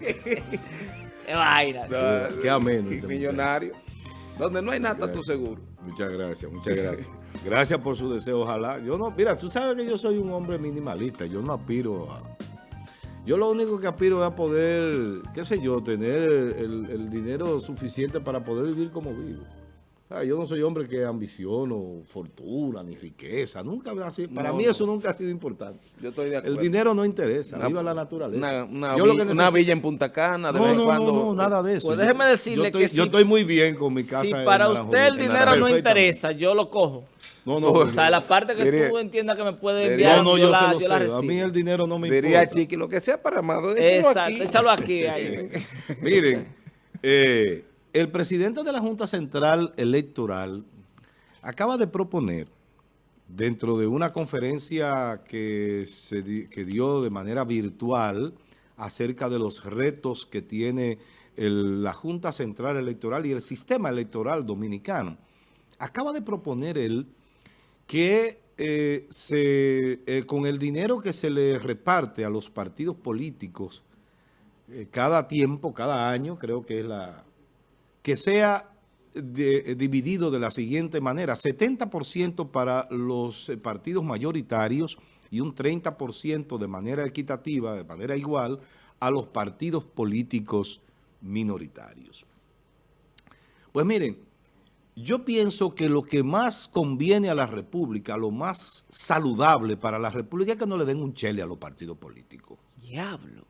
Qué vaina. No, qué ameno. Qué millonario. Donde no hay nada, tú seguro. Muchas gracias, muchas gracias. Gracias por su deseo, ojalá. Yo no, mira, tú sabes que yo soy un hombre minimalista, yo no aspiro a... Yo lo único que aspiro es a poder, qué sé yo, tener el, el dinero suficiente para poder vivir como vivo. Ah, yo no soy hombre que ambiciono fortuna ni riqueza. Nunca así. Para No, mí eso nunca ha sido importante. Yo estoy de acuerdo. El dinero no interesa. Una- viva la naturaleza. Una, una Yo vi- lo que una necesito- villa en Punta Cana, de No, vez en no, cuando. no, no, nada de eso. Pues déjeme decirle yo estoy, que si- Yo estoy muy bien con mi casa. Si para usted el dinero no interesa, yo lo cojo. No, no, O sea, la parte que Diría- tú entiendas que me puede diría- enviar, no, no, yo, yo, la, se lo yo la sé. A mí el dinero no me Diría importa. Chiqui, lo que sea para Amado, échalo Exacto, aquí. échalo aquí. ahí. Miren, eh, el presidente de la Junta Central Electoral acaba de proponer, dentro de una conferencia que, se dio de manera virtual acerca de los retos que tiene la Junta Central Electoral y el sistema electoral dominicano, acaba de proponer él que eh, se, eh, con el dinero que se le reparte a los partidos políticos eh, cada tiempo, cada año, creo que es la... que sea de- eh, dividido de la siguiente manera, 70% para los eh, partidos mayoritarios y un 30% de manera equitativa, de manera igual, a los partidos políticos minoritarios. Pues miren, yo pienso que lo que más conviene a la República, lo más saludable para la República es que no le den un chele a los partidos políticos. Diablo.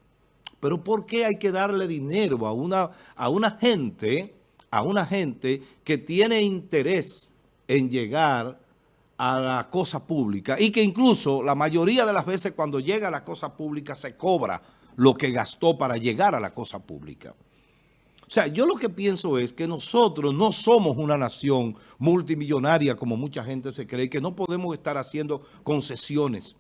Pero ¿por qué hay que darle dinero a una, a una gente, a una gente que tiene interés en llegar a la cosa pública y que incluso la mayoría de las veces cuando llega a la cosa pública se cobra lo que gastó para llegar a la cosa pública? O sea, yo lo que pienso es que nosotros no somos una nación multimillonaria como mucha gente se cree, que no podemos estar haciendo concesiones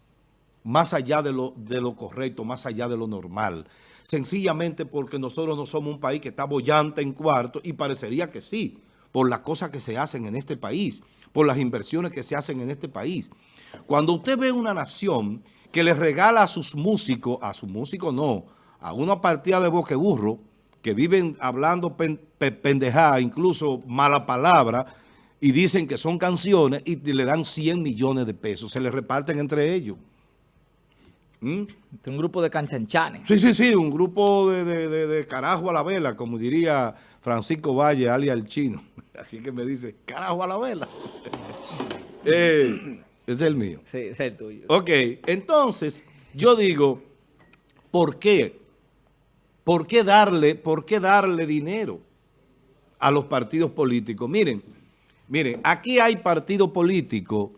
más allá de lo, de lo correcto, más allá de lo normal. Sencillamente porque nosotros no somos un país que está bollante en cuarto y parecería que sí, por las cosas que se hacen en este país, por las inversiones que se hacen en este país. Cuando usted ve una nación que le regala a sus músicos, a sus músicos no, a una partida de boqueburro, que viven hablando pen, pe- pendejada, incluso mala palabra, y dicen que son canciones y le dan 100 millones de pesos, se le reparten entre ellos. ¿Mm? Un grupo de canchanchanes. Sí, sí, sí, un grupo de, de- de- de carajo a la vela, como diría Francisco Valle, alias el chino. Así que me dice, carajo a la vela. Eh, es el mío. Sí, es el tuyo. Ok, entonces, yo digo, ¿por qué? ¿Por qué darle, por qué darle dinero a los partidos políticos? Miren, miren, aquí hay partidos políticos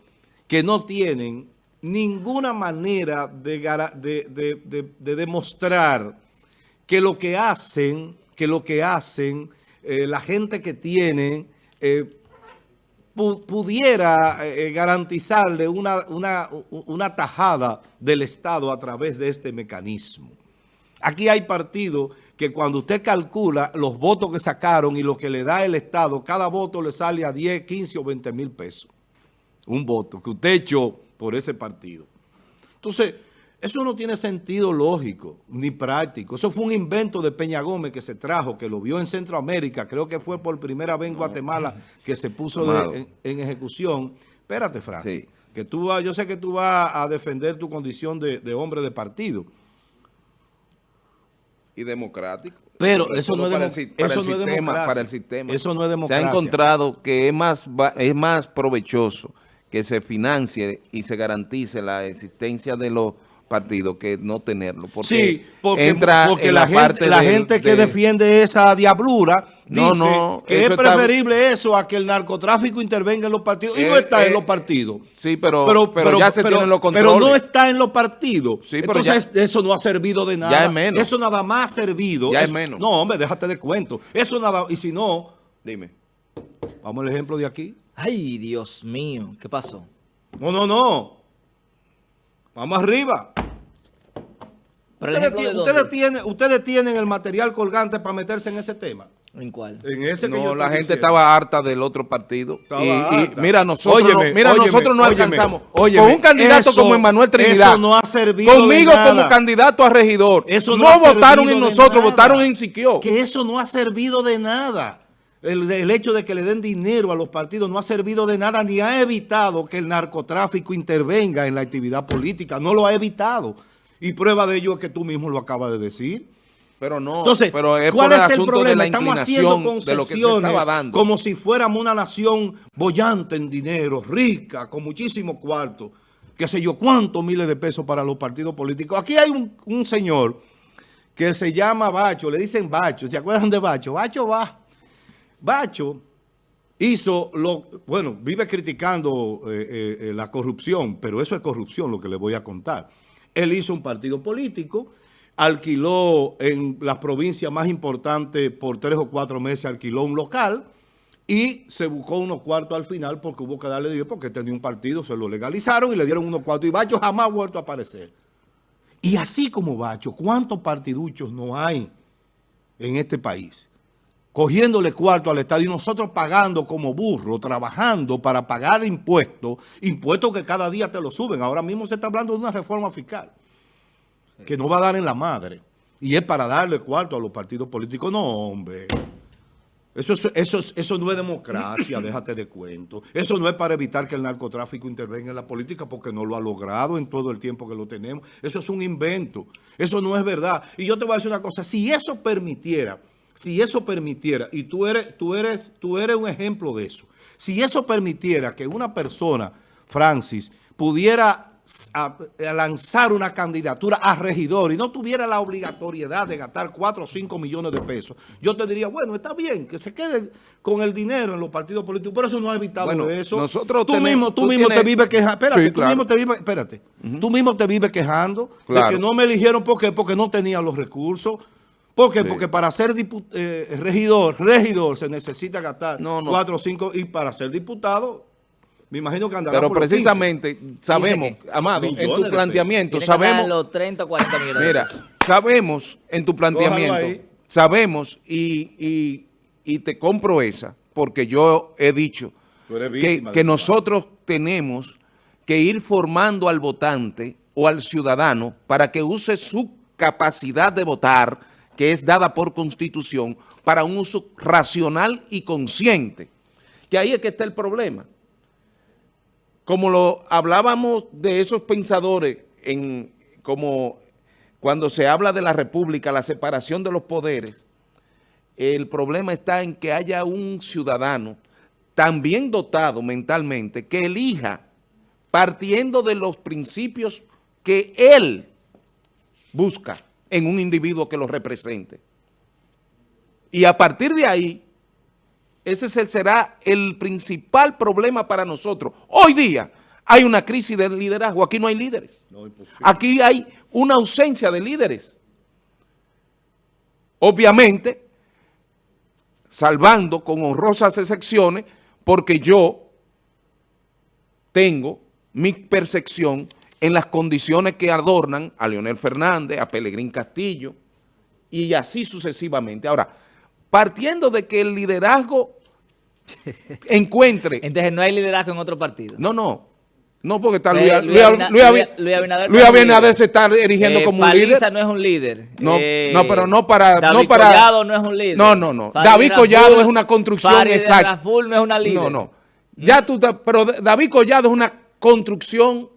que no tienen ninguna manera de, de- de- de- de demostrar que lo que hacen, que lo que hacen, eh, la gente que tiene, eh, pu- pudiera eh, garantizarle una, una, una tajada del Estado a través de este mecanismo. Aquí hay partidos que cuando usted calcula los votos que sacaron y lo que le da el Estado, cada voto le sale a 10, 15 o 20 mil pesos. Un voto que usted echó por ese partido. Entonces, eso no tiene sentido lógico ni práctico. Eso fue un invento de Peña Gómez que se trajo, que lo vio en Centroamérica. Creo que fue por primera vez en Guatemala que se puso de- en, en ejecución. Espérate, Francis. Sí. Que tú vas, yo sé que tú vas a defender tu condición de, de hombre de partido. y democrático. Pero eso no es para el para eso el no es democracia. para el sistema. Eso no es Se democracia. ha encontrado que es más, es más provechoso que se financie y se garantice la existencia de los partidos que no tenerlo. Porque sí, porque, entra porque en la, gente, parte la del- gente que de- defiende esa diablura No, dice no, que es está- preferible eso a que el narcotráfico intervenga en los partidos. Y no está eh, en los partidos. Sí, pero, pero, ya se pero- tienen los pero controles. no está en los partidos. Sí, pero Entonces eso no ha servido de nada. Ya es menos. Eso nada más ha servido. Ya es menos. No, hombre, déjate de cuento. Eso nada, y si no, Dime. vamos al ejemplo de aquí. Ay, Dios mío. ¿Qué pasó? No, no, no. Vamos arriba. Pero Ustedes, de tienen, ustedes tienen el material colgante para meterse en ese tema. ¿En cuál? En ese que yo No, la gente diciendo. estaba harta del otro partido. Estaba y, y harta. mira, nosotros, Óyeme, no, mira, óyeme, nosotros no óyeme, alcanzamos. óyeme, con un candidato eso- como Emanuel Trinidad. eso no ha servido de Conmigo como nada. candidato a regidor. Eso no ha votaron en de nosotros, nada. votaron en Siquio. Que eso no ha servido de nada. El, el hecho de que le den dinero a los partidos no ha servido de nada ni ha evitado que el narcotráfico intervenga en la actividad política. No lo ha evitado. Y prueba de ello es que tú mismo lo acabas de decir. Pero no, Entonces, pero es ¿cuál por el es el de problema? la Estamos haciendo de concesiones dando. como si fuéramos una nación bollante en dinero, rica, con muchísimo cuarto, qué sé yo, cuántos miles de pesos para los partidos políticos. Aquí hay un, un señor que se llama Bacho, le dicen Bacho, ¿se acuerdan de Bacho? Bacho va. Bacho hizo lo, bueno, vive criticando eh, eh, eh, la corrupción, pero eso es corrupción lo que le voy a contar. Él hizo un partido político, alquiló en las provincias más importantes por tres o cuatro meses, alquiló un local y se buscó unos cuartos al final porque hubo que darle dinero porque tenía un partido, se lo legalizaron y le dieron unos cuartos y Bacho jamás ha vuelto a aparecer. Y así como Bacho, ¿cuántos partiduchos no hay en este país? Cogiéndole cuarto al Estado y nosotros pagando como burro, trabajando para pagar impuestos, impuestos que cada día te lo suben. Ahora mismo se está hablando de una reforma fiscal que no va a dar en la madre. Y es para darle cuarto a los partidos políticos. No, hombre. Eso, es- eso, es- eso no es democracia, déjate de cuento. Eso no es para evitar que el narcotráfico intervenga en la política porque no lo ha logrado en todo el tiempo que lo tenemos. Eso es un invento. Eso no es verdad. Y yo te voy a decir una cosa. Si eso permitiera, si eso permitiera, y tú eres, tú eres, tú eres un ejemplo de eso. Si eso permitiera que una persona, Francis, pudiera a- a lanzar una candidatura a regidor y no tuviera la obligatoriedad de gastar 4 o 5 millones de pesos, yo te diría, bueno, está bien, que se quede con el dinero en los partidos políticos, pero eso no ha evitado Bueno, eso. nosotros tú tenemos- mismo, tú tú mismo te vives quejando, espérate, Sí, tú mismo te vives, espérate, tú mismo te vives quejando Claro. de que no me eligieron ¿por qué? porque no tenía los recursos. ¿Por qué? Sí. Porque para ser eh, regidor, regidor se necesita gastar No, no. 4 o 5 y para ser diputado, me imagino que andará Pero por los 15. precisamente sabemos, que Amado, en tu planteamiento, sabemos, los 30 o 40 millones de mira, sabemos en tu planteamiento, sabemos y, y- y te compro esa, porque yo he dicho que, que nosotros tenemos que ir formando al votante o al ciudadano para que use su capacidad de votar, que es dada por Constitución, para un uso racional y consciente. Que ahí es que está el problema. Como lo hablábamos de esos pensadores, en, como cuando se habla de la república, la separación de los poderes, el problema está en que haya un ciudadano también dotado mentalmente que elija partiendo de los principios que él busca en un individuo que lo represente. Y a partir de ahí, ese será el principal problema para nosotros. Hoy día hay una crisis de liderazgo, aquí no hay líderes. No. Aquí hay una ausencia de líderes. Obviamente, salvando con honrosas excepciones, porque yo tengo mi percepción en las condiciones que adornan a Leonel Fernández, a Pelegrín Castillo, y así sucesivamente. Ahora, partiendo de que el liderazgo encuentre... Entonces no hay liderazgo en otro partido. No, no. No, porque está Eh, Luis, Luis Luis- Luis Abi- Luis- Luis Abinader Luis se está erigiendo Eh, como un Paliza líder. no es un líder. No, Eh, no, pero no para- David no para- Collado no es un líder. No, no, no. David Collado es una construcción Farideh exacta. Raful no es una líder. No, no. Ya tú, pero David Collado es una construcción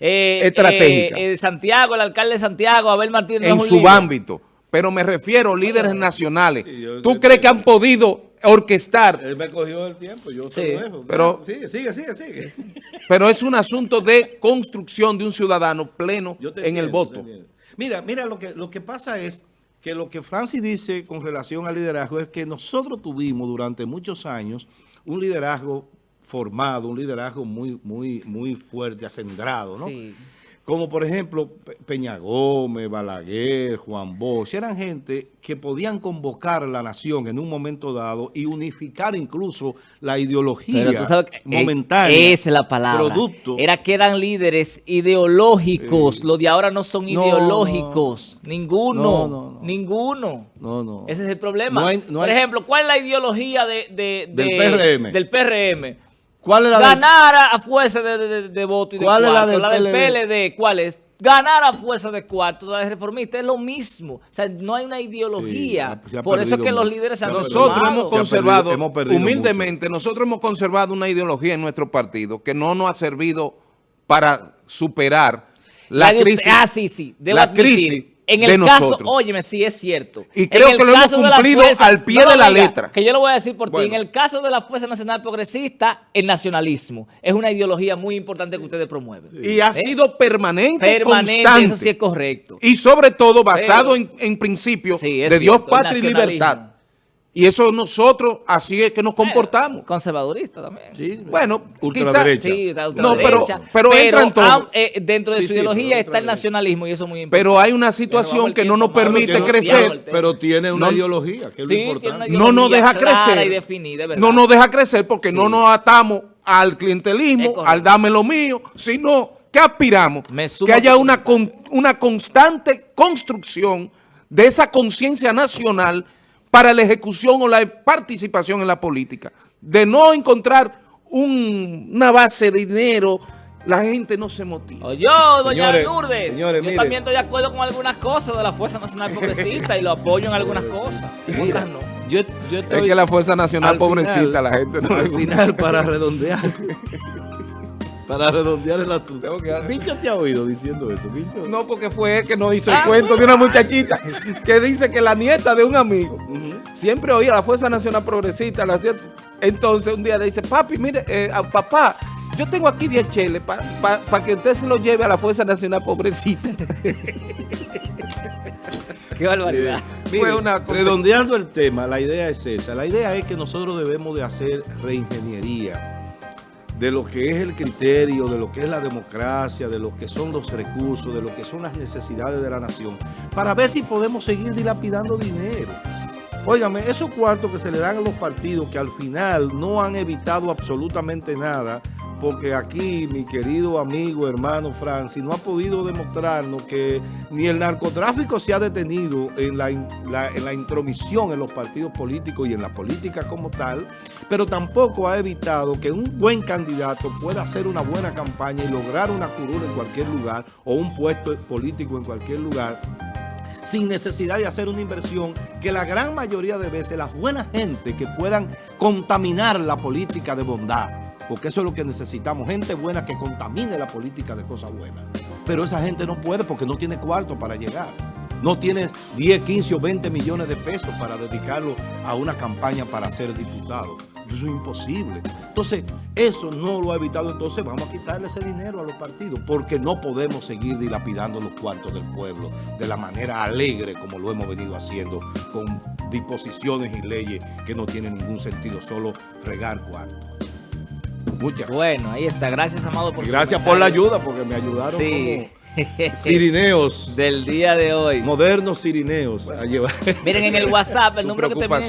Eh, Estratégica. eh, eh, Santiago, el alcalde de Santiago, Abel Martínez en su líder. ámbito. Pero me refiero a líderes nacionales. Sí, yo- ¿Tú yo- crees que han podido orquestar? Él me cogió el tiempo, yo se Sí. lo dejo. Pero- sigue, sigue, sigue, sigue. Pero es un asunto de construcción de un ciudadano pleno Yo te en el entiendo, voto. te entiendo. Mira, mira, lo que, lo que pasa es que lo que Francis dice con relación al liderazgo es que nosotros tuvimos durante muchos años un liderazgo formado, un liderazgo muy, muy, muy fuerte, acendrado, ¿no? Sí. como por ejemplo Pe- Peña Gómez, Balaguer, Juan Bosch, eran gente que podían convocar a la nación en un momento dado y unificar incluso la ideología Pero tú sabes que, eh, momentánea. esa es la palabra. Producto. Era que eran líderes ideológicos. Los de ahora no son No, ideológicos. Ninguno. No, no, no. Ninguno. No, no. Ese es el problema. Hay- Por hay- ejemplo, ¿cuál es la ideología de, de- Del de- PRM? Del PRM. ¿Cuál es la de- Ganar a- a fuerza de, de- de- de voto y de ¿Cuál es la cuarto. del del PLD? PLD? ¿Cuál es? Ganar a fuerza de cuarto, la de reformista, es lo mismo. O sea, no hay una ideología. Sí, se ha Por eso es que los líderes se han Nosotros hemos conservado, perdido- hemos perdido humildemente, nosotros hemos conservado una ideología en nuestro partido que no nos ha servido para superar la, crisis. ah, sí, sí. Debo la admitir. crisis En el de caso, nosotros. óyeme, sí es cierto. Y creo que lo hemos cumplido al pie no de la letra. Que yo lo voy a decir por ti. En el caso de la Fuerza Nacional Progresista, el nacionalismo es una ideología muy importante que ustedes promueven. Y ha sido permanente, Permanente, constante. eso sí es correcto. Y sobre todo basado Pero- en, en principios Sí, de Dios, cierto, patria y libertad. Y eso nosotros, así es que nos comportamos. Conservadorista también. Sí, Bueno, ultraderecha. Sí, No, pero, pero entra en todo. ah, eh, dentro de Sí, su sí, ideología pero está el nacionalismo y eso es muy importante. Pero hay una situación que no nos permite crecer. Pero tiene una No- ideología, que es Sí, lo tiene importante. no nos deja crecer. y definida, ¿verdad? no nos deja crecer porque no nos atamos al clientelismo, al dame lo mío, sino que aspiramos que haya una, con- una constante construcción de esa conciencia nacional para la ejecución o la participación en la política. De no encontrar un- una base de dinero, la gente no se motiva. Yo, doña Señores, Lourdes, señores, yo miren. también estoy de acuerdo con algunas cosas de la Fuerza Nacional Progresista y lo apoyo en algunas cosas. En Mira, otras no. yo, yo Es estoy- que la Fuerza Nacional al pobrecita, final- la gente no al final, para redondear, para redondear el asunto. Bicho te ha oído diciendo eso, Bicho. No, porque fue él que nos hizo el Ah, cuento de una muchachita que dice que la nieta de un amigo siempre oía la Fuerza Nacional Progresista. la entonces un día le dice, papi, mire, eh, a- papá, yo tengo aquí 10 cheles para que usted se lo lleve a la Fuerza Nacional Pobrecita. Qué barbaridad. Mire, Fue una cosa- redondeando el tema, la idea es esa. La idea es que nosotros debemos de hacer reingeniería de lo que es el criterio, de lo que es la democracia, de lo que son los recursos, de lo que son las necesidades de la nación, para ver si podemos seguir dilapidando dinero. Óigame, esos cuartos que se le dan a los partidos que al final no han evitado absolutamente nada, porque aquí mi querido amigo, hermano Francis, no ha podido demostrarnos que ni el narcotráfico se ha detenido en la, en la intromisión en los partidos políticos y en la política como tal, pero tampoco ha evitado que un buen candidato pueda hacer una buena campaña y lograr una curul en cualquier lugar o un puesto político en cualquier lugar sin necesidad de hacer una inversión que la gran mayoría de veces las buenas gente que puedan contaminar la política de bondad, porque eso es lo que necesitamos, gente buena que contamine la política de cosas buenas. Pero esa gente no puede porque no tiene cuarto para llegar. No tiene 10, 15 o 20 millones de pesos para dedicarlo a una campaña para ser diputado. Eso es imposible. Entonces, eso no lo ha evitado. Entonces, vamos a quitarle ese dinero a los partidos porque no podemos seguir dilapidando los cuartos del pueblo de la manera alegre como lo hemos venido haciendo con disposiciones y leyes que no tienen ningún sentido, solo regar cuartos. Muchas Bueno, ahí está. Gracias, Amado, por y gracias por la ayuda porque me ayudaron Sí. como cirineos, Del día de hoy. modernos cirineos a llevar. Miren en el WhatsApp, el número que termina